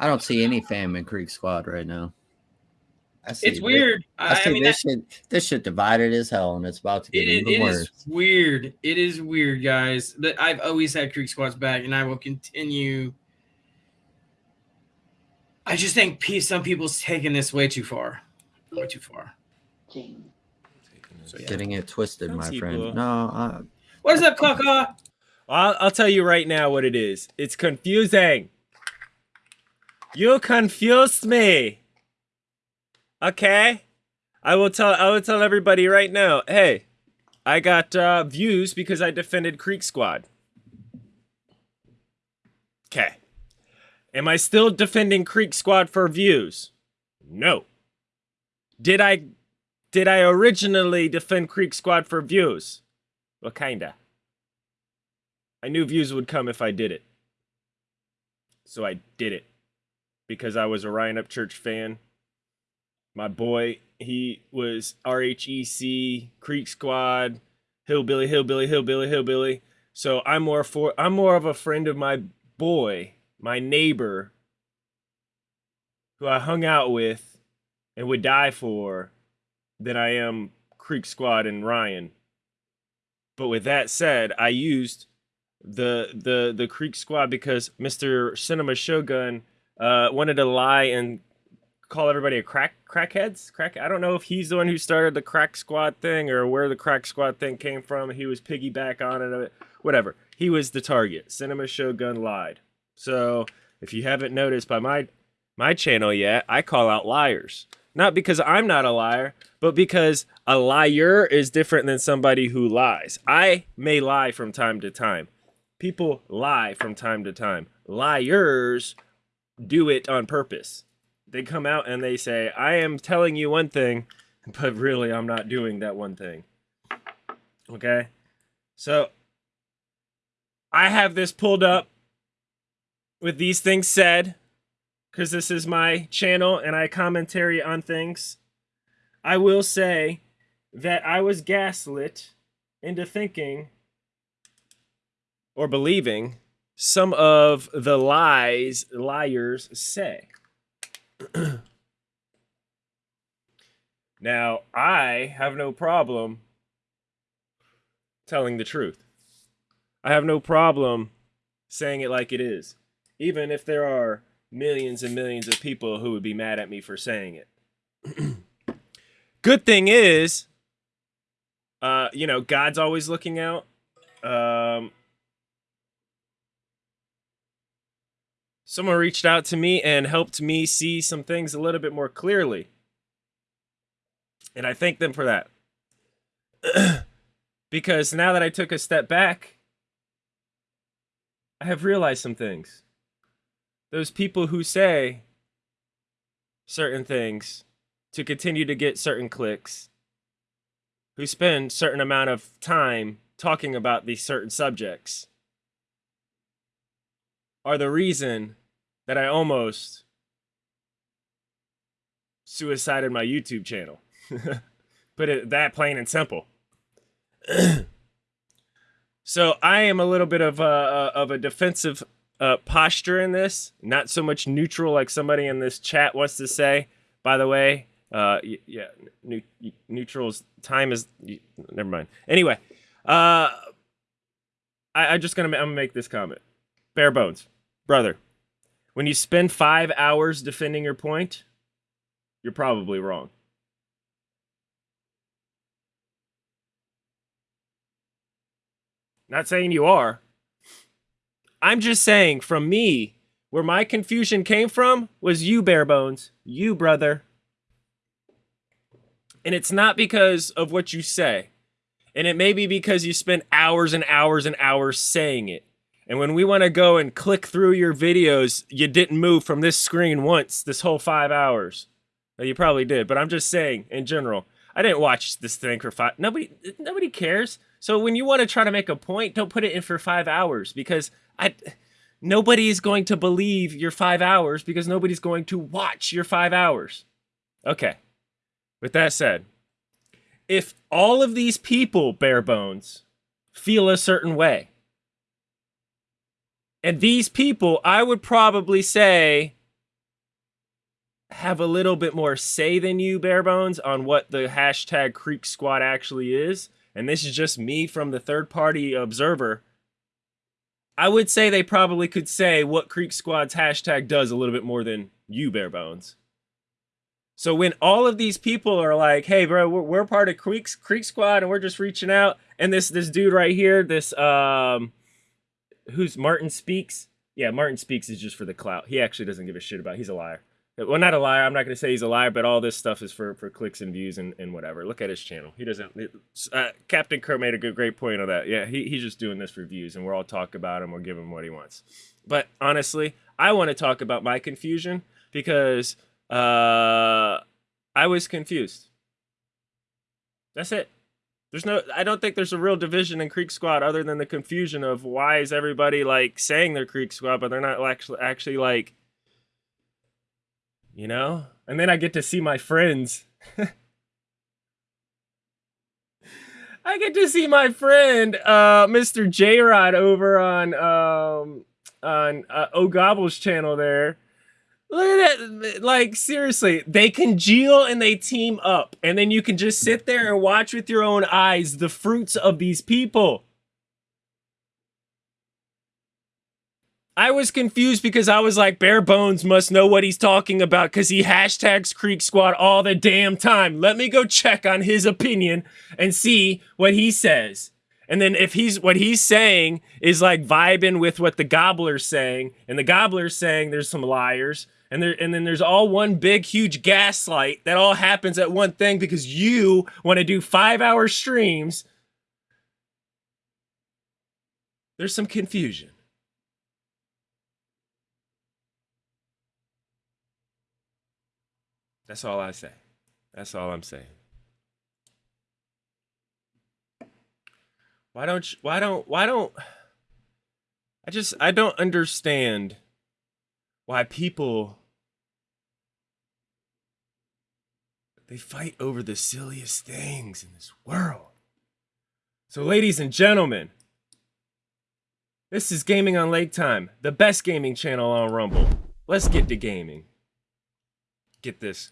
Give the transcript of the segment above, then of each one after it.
I don't see any fam in Creek Squad right now. I see It's thi- weird. I, I, see I mean, this shit. This shit divided as hell, and it's about to get It, is, even it worse. is weird. It is weird, guys. But I've always had Creek Squad's back, and I will continue. I just think pe- some people's taking this way too far. Way too far. So Getting it twisted, my people- friend. No, I, What is up, Kaka? I'll, I'll tell you right now what it is. It's confusing. You confused me. Okay? I will tell I will tell everybody right now. Hey, I got uh, views because I defended Creek Squad. Okay. Am I still defending Creek Squad for views? No. Did I did I originally defend Creek Squad for views? Well, kinda. I knew views would come if I did it. So I did it. Because I was a Ryan Upchurch fan. My boy, he was RHEC, Creek Squad, Hillbilly, Hillbilly, Hillbilly, Hillbilly. So I'm more for I'm more of a friend of my boy, my neighbor, who I hung out with and would die for than I am Creek Squad and Ryan. But with that said, I used the the the Creek Squad because Mr. Cinema Shogun uh, wanted to lie and call everybody a crack crackheads. Crack. I don't know if he's the one who started the Crack Squad thing or where the Crack Squad thing came from. He was piggyback on it. Whatever. He was the target. Cinema Shogun lied. So if you haven't noticed by my my channel yet, I call out liars. Not because I'm not a liar, but because a liar is different than somebody who lies. I may lie from time to time. People lie from time to time. Liars do it on purpose. They come out and they say, I am telling you one thing, but really I'm not doing that one thing. Okay? So I have this pulled up with these things said because this is my channel and I commentary on things. I will say that I was gaslit into thinking or believing some of the lies liars say. now, I have no problem telling the truth. I have no problem saying it like it is, even if there are millions and millions of people who would be mad at me for saying it. Good thing is, uh, you know, God's always looking out. Um, someone reached out to me and helped me see some things a little bit more clearly. And I thank them for that. because now that I took a step back, I have realized some things. Those people who say certain things to continue to get certain clicks, who spend certain amount of time talking about these certain subjects, are the reason that I almost suicided my YouTube channel. Put it that plain and simple. so I am a little bit of a of a defensive uh, posture in this, not so much neutral like somebody in this chat wants to say. By the way, uh, yeah, neutral's time is never mind. Anyway, uh, I, I'm just gonna I'm gonna make this comment. Bare bones, brother. When you spend five hours defending your point, you're probably wrong. Not saying you are. I'm just saying, from me, where my confusion came from was you, bare bones. You, brother. And it's not because of what you say. And it may be because you spend hours and hours and hours saying it. And when we want to go and click through your videos, you didn't move from this screen once this whole five hours. Well, you probably did, but I'm just saying in general. I didn't watch this thing for five. Nobody, nobody cares. So when you want to try to make a point, don't put it in for five hours because I, nobody is going to believe your five hours because nobody's going to watch your five hours. Okay. With that said, if all of these people, bare bones, feel a certain way, and these people, I would probably say, have a little bit more say than you, Bare Bones, on what the hashtag Creek Squad actually is, and this is just me from the third party observer, I would say they probably could say what Creek Squad's hashtag does a little bit more than you, Bare Bones. So when all of these people are like, "Hey, bro, we're, we're part of Creek Creek Squad, and we're just reaching out," and this this dude right here, this um, who's Martin Speaks, yeah, Martin Speaks is just for the clout. He actually doesn't give a shit about. He's a liar. Well, not a liar. I'm not going to say he's a liar, but all this stuff is for, for clicks and views and, and whatever. Look at his channel. He doesn't. It, uh, Captain Crow made a good, great point on that. Yeah, he, he's just doing this for views, and we're all talk about him. We'll give him what he wants. But honestly, I want to talk about my confusion because uh, I was confused. That's it. There's no. I don't think there's a real division in Creek Squad other than the confusion of why is everybody like saying they're Creek Squad, but they're not actually actually like you know? And then I get to see my friends. I get to see my friend, uh, Mr. J Rod, over on um, on uh, O'Gobble's channel there. Look at that! Like seriously, they congeal and they team up, and then you can just sit there and watch with your own eyes the fruits of these people. I was confused because I was like, Bare Bones must know what he's talking about because he hashtags Creek Squad all the damn time. Let me go check on his opinion and see what he says. And then if he's what he's saying is like vibing with what the gobbler's saying, and the gobbler's saying there's some liars, and there and then there's all one big huge gaslight that all happens at one thing because you want to do five hour streams. There's some confusion. That's all I say. That's all I'm saying. Why don't you, why don't why don't I just I don't understand why people they fight over the silliest things in this world. So ladies and gentlemen, this is Gaming on Lake Time, the best gaming channel on Rumble. Let's get to gaming. Get this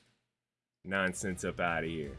nonsense up out of here.